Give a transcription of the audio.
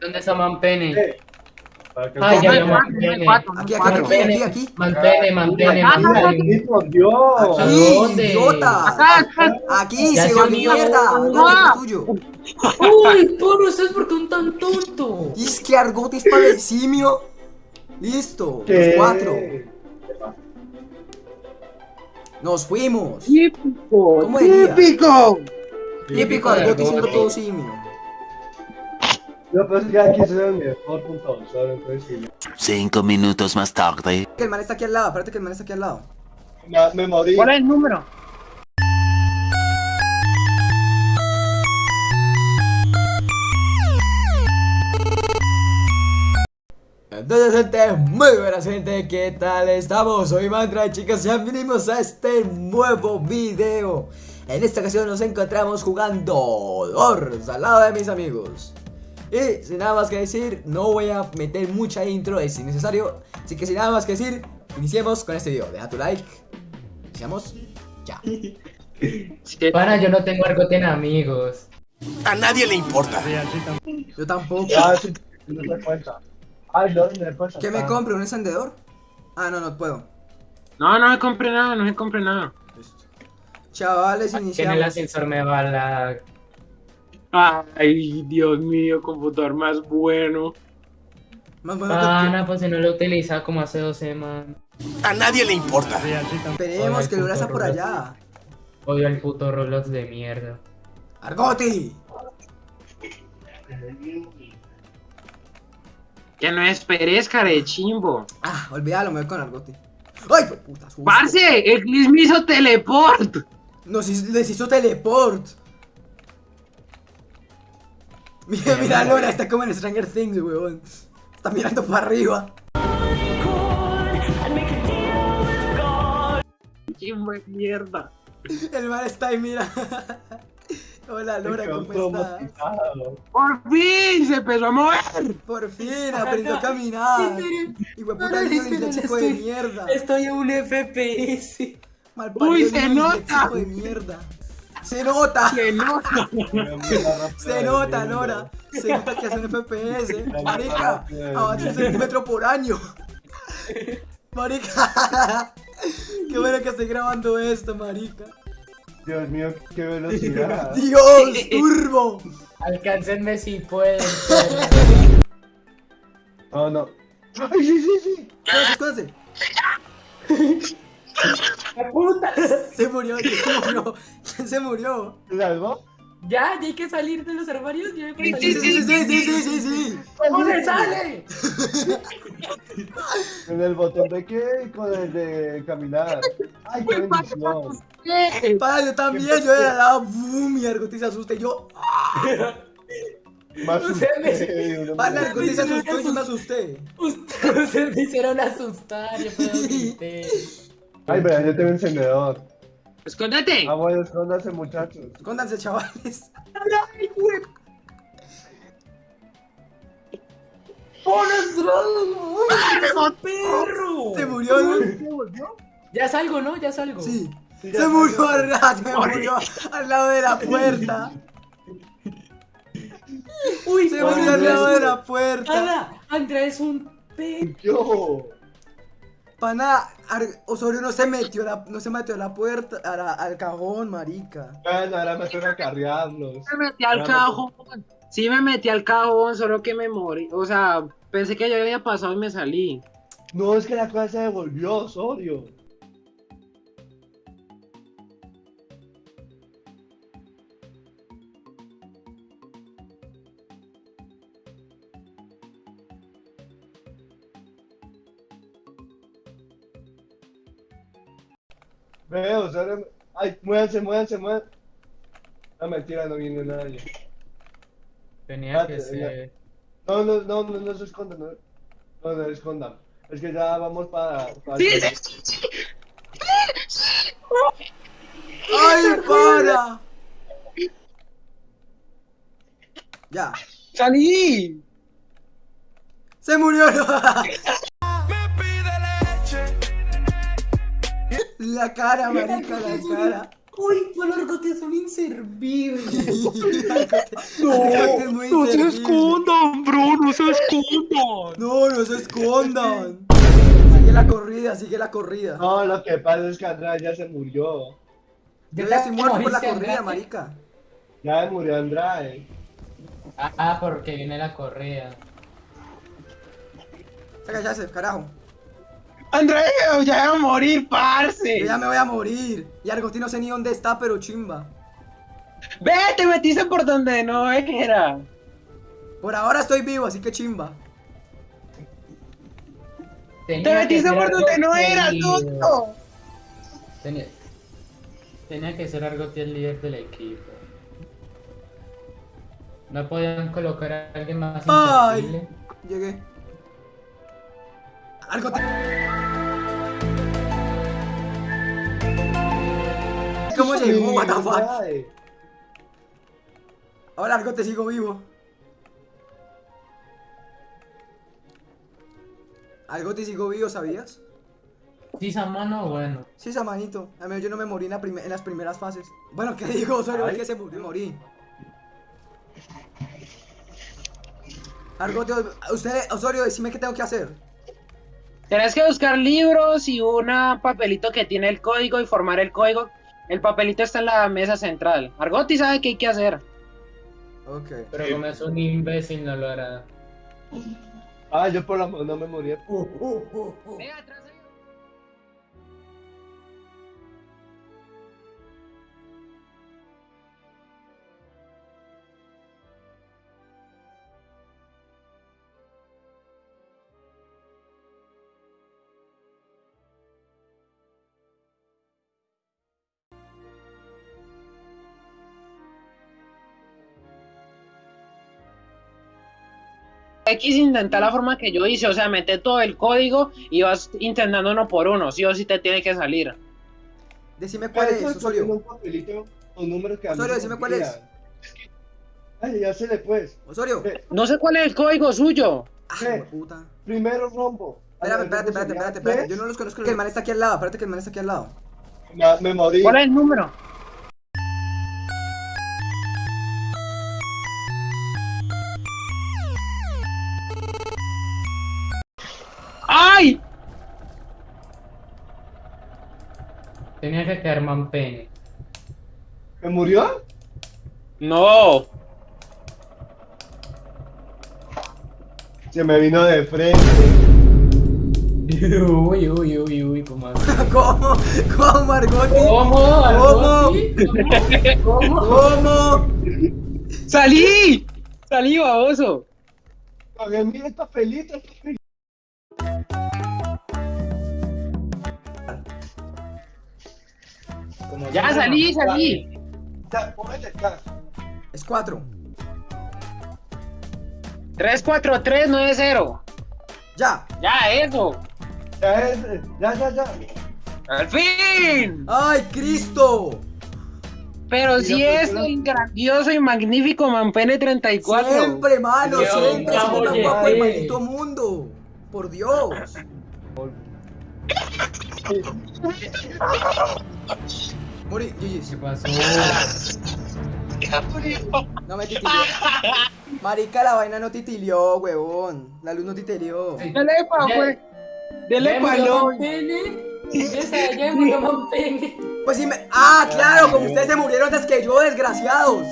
¿Dónde está Manpene? Ay, ya Manpene. Aquí, aquí, aquí, aquí, aquí. Mantene, mantene, Ah, mantene. Sí, por Dios. ¿A Aquí, dónde? idiota. Acá, acá. Aquí, se unió. mierda. ¿Dónde es tuyo? Uy, Poro, ¿estás por qué un tan tonto? Es que Argote es para el simio. Listo, ¿Qué? los cuatro. Nos fuimos. Típico. ¿Cómo? Típico. Típico Argote siendo todo simio. Yo pensé que aquí se ve mejor punto solo, entonces sí. Cinco minutos más tarde. Que el man está aquí al lado, espérate que el man está aquí al lado. Me, me morí. ¿Cuál es el número? Entonces gente, muy buena gente, ¿qué tal estamos? Soy Mantra chicos, ya venimos a este nuevo video En esta ocasión nos encontramos jugando Doors al lado de mis amigos Y sin nada más que decir, no voy a meter mucha intro, es innecesario Así que sin nada más que decir, iniciemos con este video Deja tu like, iniciamos ya Para, yo no tengo Argote en amigos. A nadie le importa. Yo tampoco. Ay, no, me cuenta. ¿Qué me compre? ¿Un encendedor? Ah, no, no puedo No, no me compré nada, no me compré nada. Chavales, Que en el iniciamos ascensor me va la... Ay, Dios mío, computador más bueno. Más bueno que- Pana, pues si no lo utiliza como hace dos semanas. A nadie le importa. Esperemos que Lura está por allá Odio el puto Roblox de mierda. ¡Argoti! Que no esperes, care chimbo. Ah, olvídalo, me voy con Argoti. ¡Ay, puta! susto! ¡Parce! ¡Eclipse me hizo teleport! Nos hizo- les hizo teleport. Mira, mira, Lora, está como en Stranger Things, weón. Está mirando para arriba. ¡Chimbo de mierda! El mar está ahí, mira. Hola, Lora, ¿cómo estás? ¡Por fin! ¡Se empezó a mover! Por fin, aprendió a caminar. Y fue puta el chico de mierda. Estoy a un FPS. Mal Uy, se nota. de mierda. Se nota. Se nota, Lora. Se nota que hace un FPS. Marica, avanza un centímetro por año. Marica. Qué bueno que estoy grabando esto, marica. Dios mío, qué velocidad. Dios, turbo. Alcáncenme si pueden. Oh, no. Ay, sí, sí, sí. Escóndanse, escóndanse. puta! Se murió, ¿quién se murió? ¿Quién se murió? ¿Te salvó? Ya, ya hay que salir de los armarios. Ya hay que Sí, salir. sí, sí, sí, sí, sí, sí, sí. ¿Cómo se sale? ¿Con el botón de qué? Con el de caminar. Ay, qué bendición. Para, yo también, yo de la lado, boom, y Argotis se asusta y yo, Más Usted me- para, se asustó y yo me asusté. Ustedes me hicieron asustar. Yo puedo grité. Ay, pero yo tengo encendedor. ¡Escóndete! Ah, bueno, escóndanse, muchachos. Escóndanse, chavales. ¡Perro! Se murió, ¿no? Ya salgo, ¿no? Ya salgo. Sí. Se murió, al- se murió al lado de la puerta. Uy, Se murió al lado de la puerta. Ana, Andrea es un perro. Yo. Pana, Osorio no se metió la, no se metió a la puerta, a la- al cajón, marica. Bueno, ahora me toca cargarlos. Me metí al cajón. Sí me metí al cajón, solo que me morí. O sea, pensé que ya había pasado y me salí. No, es que la cosa se devolvió, Osorio. Veo, Osorio. Ay, muévanse, muévanse, muévanse. No, mentira, no viene nadie. Tenía que Espérate, ser. No, no, no, no, no se escondan, no, no, no se escondan. Es que ya vamos para... para ¡Sí, sí, sí! sí. ¡Ay, para! Ya. ¡Salí! Se murió. La cara, marica, la cara. Uy, los argotes son inservibles. Argote es muy inservible. escondan, bro, no se escondan. No, no se escondan. Sigue la corrida, sigue la corrida. No, lo que pasa es que Andrade ya se murió. Yo ya estoy muerto por la corrida, marica. Ya se murió Andrade. Ah, porque viene la correa. Saca ya ese, carajo. André, ya voy a morir, parce. Yo ya me voy a morir. Y Argote no sé ni dónde está, pero chimba. Ve, te metiste por donde no era. Por ahora estoy vivo, así que chimba. Tenía Te metiste por donde no era, tonto. Tenía, tenía que ser Argote el líder del equipo. No podían colocar a alguien más Ay. inservible. Llegué. Argote. ¿Cómo llegó? What the fuck? Ahora Argote sigo vivo. Argote sigo vivo, ¿sabías? Sí, esa mano, bueno. Sí, Samanito. A mí yo no me morí en, la prime- en las primeras fases. Bueno, ¿qué digo? Osorio, Ay. que se murió, morí. Argote, usted, Osorio, decime qué tengo que hacer. Tienes que buscar libros y un papelito que tiene el código y formar el código. El papelito está en la mesa central. Argoti sabe qué hay que hacer. Ok. Pero como es un imbécil, no lo hará. Ah, yo por la no me morí. Venga, atrás hay- X intentar la forma que yo hice, o sea, mete todo el código y vas intentando uno por uno, sí o sí te tiene que salir. Decime cuál es, Osorio. un papelito con números que a mí Osorio, decime me cuál es. Ay, ya se le pues. Osorio. Eh, No sé cuál es el código suyo. Ah, ¿qué? puta. Primero rombo. Ay, espérate, ¿cómo espérate, espérate, espérate. ¿Qué? Yo no los conozco. El man está aquí al lado. Espérate que el man está aquí al lado. Me, me morí. ¿Cuál es el número? Tenía que quedar Mampene. ¿Me murió? No. Se me vino de frente. Uy, uy, uy, uy, ¿cómo así? ¿Cómo? ¿Cómo, Argote? ¿Cómo? ¿Cómo? ¿Cómo? ¿Cómo? ¡Salí! ¡Salí, baboso! Oye, mira esta pelita. esta pelita. Como ¡Ya salí, fuera- salí! Ya, póngale acá. Es cuatro. 34390. Ya. Ya, eso. Ya, es, ya, ya, ya. ¡Al fin! ¡Ay, Cristo! Pero si es pues, el grandioso y magnífico Manpene 34. Siempre, mano, Dios, siempre ya oye, guapo del sí. maldito mundo. Por Dios. Morí, ¿Qué GG's. pasó? No me titilió. Marica, la vaina no titilió, huevón. La luz no titilió. Sí. Dele pa, Ya- pues. Dele pa, no. Pues sí me. ¡Ah, claro! Como ustedes se murieron antes que yo, desgraciados.